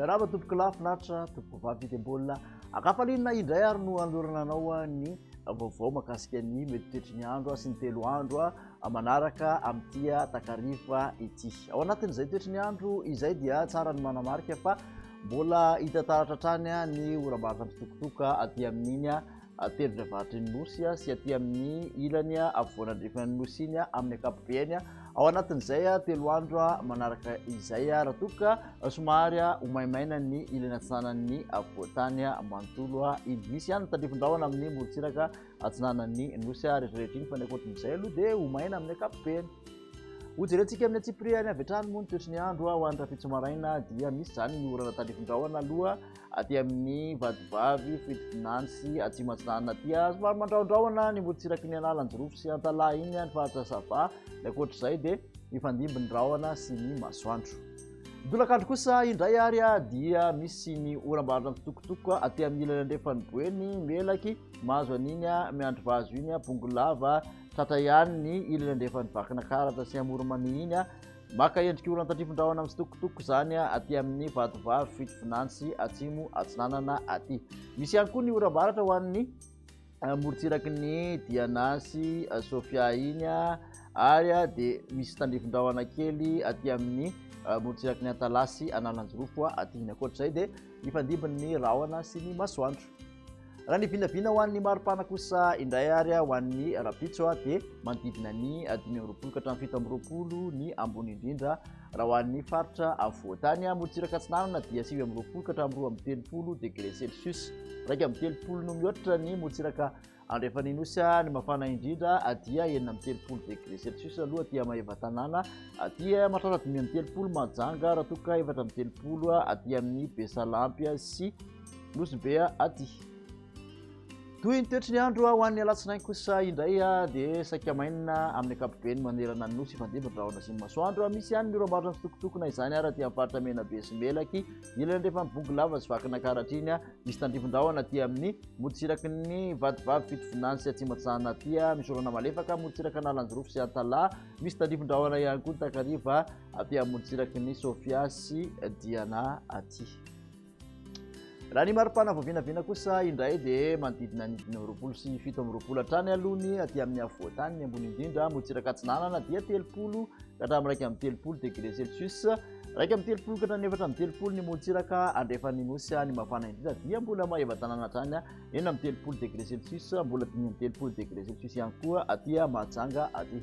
Miarahaba tompoko lahy finaritra tompoko vavy dia mbola akafalinina indray ary no anolorana anao ny vaovao makasika ny mety toetry ny andro sy ny telo andro manaraka amin'ity takariva ity. Ao anatin'izay toetry ny andro izay dia tsara ny manamarika fa Mbola hita taratra hatrany ny oram-barotra mitsitokotoko aty amin'iny tendrombarotra iny Nosy sy aty amin'ny ilany afovoanandrefana ny Nosy iny amin'ny akapobeany. Ao anatin'izay telo andro manaraka izay raha toa ka somary ho maimaina ny ilany atsinanan'ny afovoantany manontolo iny. Misy ihany ny tandrifin-drahona amin'ny morontsiraka atsinanan'ny Nosy rehetrarehetra iny fa ny ankoatran'izay aloha dia ho maina amin'ny akapobeany. Ho jerentsika amin'ny antsipiriany avy hatrany moa ny toetry ny andro ho an'ny rahampitso maraina dia misy izany ny orana tandrifin-drahona aloha aty amin'ny vadivavy Fridfinantsy atsimo atsinanana aty somary mandrahondrahona ny morontsiraky ny analanjirofo sy antalaha iny ny faritra sava ny ankoatra izay dia mifandimby ny rahona sy ny masoandro dolakandro kosa indray ary a dia misy ny orambaratra mitokotoko aty amin'ny ilany andrefan'ny boeny melaky mahazo an'iny a miandry vazo iny a bongolava Tratra ihany ny ilany andrefan'i Vakinakaratra sy Amoronmania iny. Maka endrika ora an-tandrifin-drahona mitsitokotoko izany aty amin'ny vadovavy Fitovinany sy Atsimo Atsinanana aty. Misy ihany koa ny oram-baratra ho an'ny eh, morontsiraky ny Diana sy eh, Sofia iny ary eh, dia misy tandrifin-drahona kely aty amin'ny morontsiraky ny Antalasy Analanjirofo aty iny. Ankoatr'izay dia mifandimby ny rahona sy ny masoandro. Raha ny vinavina ho an'ny maripana kosa indray ary ho an'ny rapitso dia manodidina ny dimy amby roapolo ka hatramin'ny fito amby roapolo ny ambony indrindra raha ho an'ny faritra afovoantany. Morontsiraka atsinanana dia sivy amby roapolo ka hatramin'ny roa amby telopolo degré celsius. Iraika amby telopolo no mihoatra ny morontsiraka andrefan'ny nosy ny mafana indrindra dia enina amby telopolo degré celsius aloha dia maeva tanàna dia mahatratra dimy amby telopolo majanga raha toa ka efatra amby telopolo aty amin'ny besalampy sy Nosy be aty. Toy ny toetry ny andro ho an'ny alatsinainy kosa indray dia saika maina amin'ny ankapobeny manerana ny nosy ifandimby ny rahona sy ny masoandro. Misy ihany ny oram-barotra fitokotokona izany ary aty amin'ny faritra Menabe sy Melaky, ilany andrefana amin'ny Bongolava sy Vakinankaratra iny, misy tandrifin-drahona aty amin'ny morontsiraky ny Vatovavy, Fitovinany sy Atsimontsahana aty, misy orana malefaka amin'ny morontsiraka Analanjirofo sy Antalaha, misy tandrifin-drahona ihany koa ny takariva aty amin'ny morontsiraky ny Sofia sy Diana aty. Raha ny maripana vao vinavina kosa indray dia manodidina ny dimy amby roapolo sy fito amby roapolo hatrany aloha ny aty amin'ny afovoantany ny ambony indrindra motsiraka atsinanana dia telopolo ka hatramin'ny iraika amin'ny telopolo degré celsius iraika amin'ny telopolo ka hatramin'ny efatra amin'ny telopolo ny motsiraka andrefan'ny nosy ny mafana indrindra dia mbola mahevatanana hatrany enina amin'ny telopolo degré celsius mbola dimy amin'ny telopolo degré celsius ihany koa aty Mahajanga aty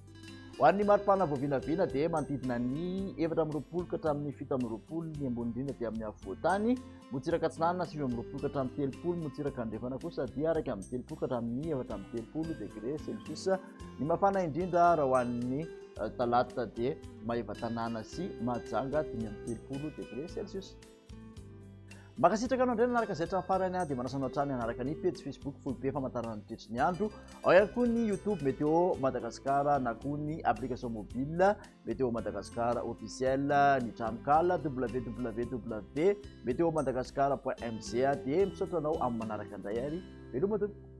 Ho an'ny maripana voavinavina dia manodidina ny efatra amby roapolo ka hatramin'ny fito amby roapolo ny ambony indrindra dia amin'ny afovoantany, motsiraka atsinanana sivy amby roapolo ka hatramin'ny telopolo, motsiraka andrefana kosa dia araka amin'ny telopolo ka hatramin'ny efatra amby telopolo degré celsius. Ny mafana indrindra raha ho an'ny eh, talata dia Maevatanàna sy Mahajanga dimy amby telopolo degré celsius. Mankasitraka anao indray nanaraka izay hatramin'ny farany aho dia manasa anao hatrany hanaraka ny pejy Facebook Foibe famantarana ny toetry ny andro ao ihany koa ny YouTube Météo Madagascar na koa ny application mobile Météo Madagascar officiel ny tranonkala www.meteomadagascar.mg dia misaotra anao amin'ny manaraka indray ary veloma tompoko